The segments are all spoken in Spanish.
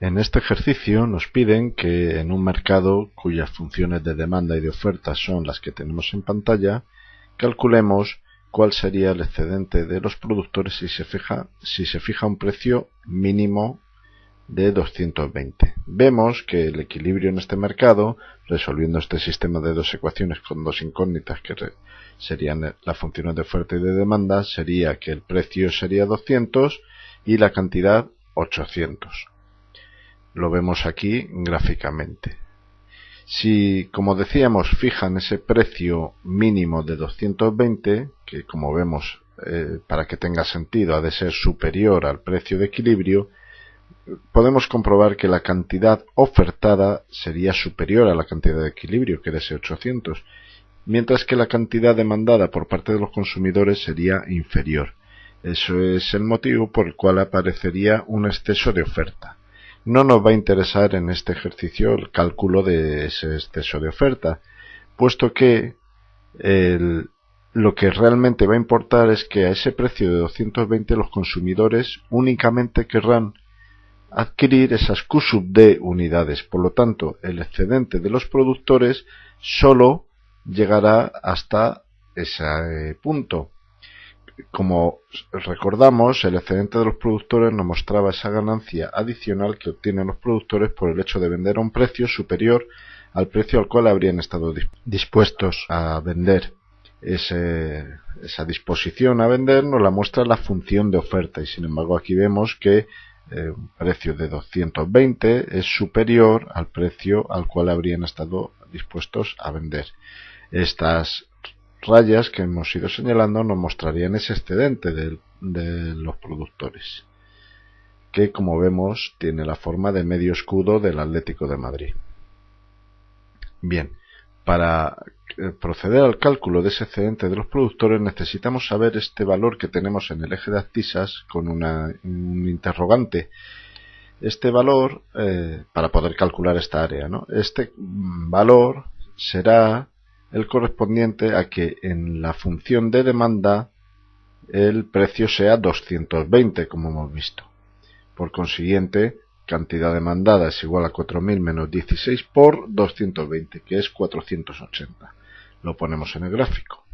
En este ejercicio nos piden que en un mercado cuyas funciones de demanda y de oferta son las que tenemos en pantalla, calculemos cuál sería el excedente de los productores si se fija, un precio mínimo de 220. Vemos que el equilibrio en este mercado, resolviendo este sistema de dos ecuaciones con dos incógnitas que serían las funciones de oferta y de demanda, sería que el precio sería 200 y la cantidad 800. Lo vemos aquí gráficamente. Si, como decíamos, fijan ese precio mínimo de 220, que como vemos, eh, para que tenga sentido, ha de ser superior al precio de equilibrio, podemos comprobar que la cantidad ofertada sería superior a la cantidad de equilibrio, que era ese 800, mientras que la cantidad demandada por parte de los consumidores sería inferior. Eso es el motivo por el cual aparecería un exceso de oferta. No nos va a interesar en este ejercicio el cálculo de ese exceso de oferta, puesto que lo que realmente va a importar es que a ese precio de 220 los consumidores únicamente querrán adquirir esas Q sub D unidades. Por lo tanto, el excedente de los productores solo llegará hasta ese punto. Como recordamos, el excedente de los productores nos mostraba esa ganancia adicional que obtienen los productores por el hecho de vender a un precio superior al precio al cual habrían estado dispuestos a vender. esa disposición a vender nos la muestra la función de oferta y sin embargo aquí vemos que eh, un precio de 220 es superior al precio al cual habrían estado dispuestos a vender. Estas rayas que hemos ido señalando nos mostrarían ese excedente de, los productores, que como vemos tiene la forma de medio escudo del Atlético de Madrid. Bien, para eh, proceder al cálculo de ese excedente de los productores necesitamos saber este valor que tenemos en el eje de abscisas con un interrogante. Este valor, eh, para poder calcular esta área, ¿no? este valor será el correspondiente a que en la función de demanda el precio sea 220, como hemos visto. Por consiguiente, cantidad demandada es igual a 4.000 menos 16 por 220, que es 480. Lo ponemos en el gráfico.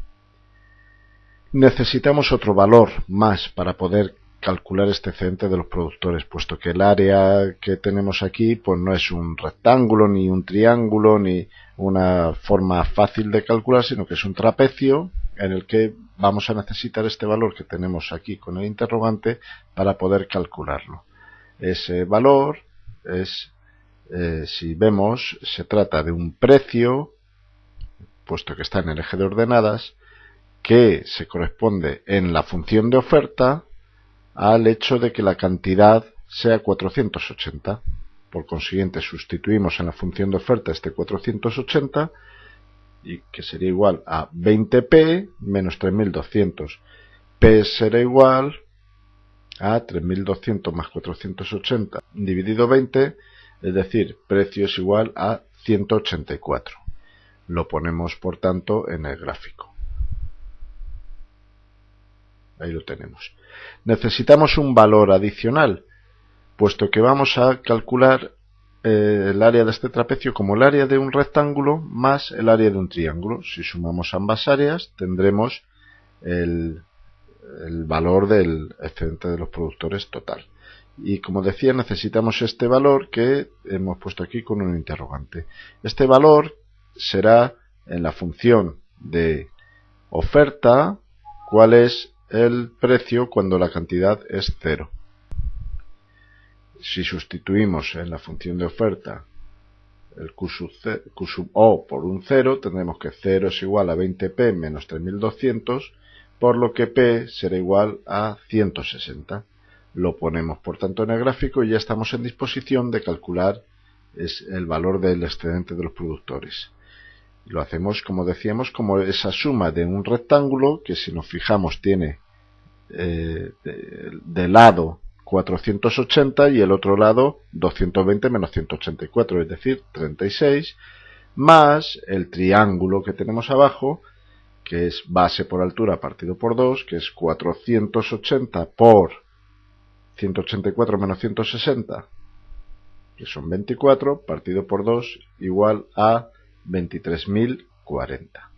Necesitamos otro valor más para poder calcular este excedente de los productores, puesto que el área que tenemos aquí pues no es un rectángulo, ni un triángulo, ni una forma fácil de calcular, sino que es un trapecio en el que vamos a necesitar este valor que tenemos aquí con el interrogante para poder calcularlo. Ese valor es, eh, si vemos, se trata de un precio, puesto que está en el eje de ordenadas, que se corresponde en la función de oferta al hecho de que la cantidad sea 480. Por consiguiente, sustituimos en la función de oferta este 480 y que sería igual a 20p menos 3200. p será igual a 3200 más 480 dividido 20, es decir, precio es igual a 184. Lo ponemos, por tanto, en el gráfico. Ahí lo tenemos. Necesitamos un valor adicional, puesto que vamos a calcular eh, el área de este trapecio como el área de un rectángulo más el área de un triángulo. Si sumamos ambas áreas, tendremos el, el valor del excedente de los productores total. Y como decía, necesitamos este valor que hemos puesto aquí con un interrogante. Este valor será en la función de oferta, cuál es el precio cuando la cantidad es cero. Si sustituimos en la función de oferta el Q sub, O por un 0, tendremos que 0 es igual a 20p menos 3200, por lo que P será igual a 160. Lo ponemos por tanto en el gráfico y ya estamos en disposición de calcular el valor del excedente de los productores. Lo hacemos, como decíamos, como esa suma de un rectángulo que si nos fijamos tiene eh, de, lado 480 y el otro lado 220 menos 184, es decir, 36, más el triángulo que tenemos abajo, que es base por altura partido por 2, que es 480 por 184 menos 160, que son 24, partido por 2, igual a 23.040.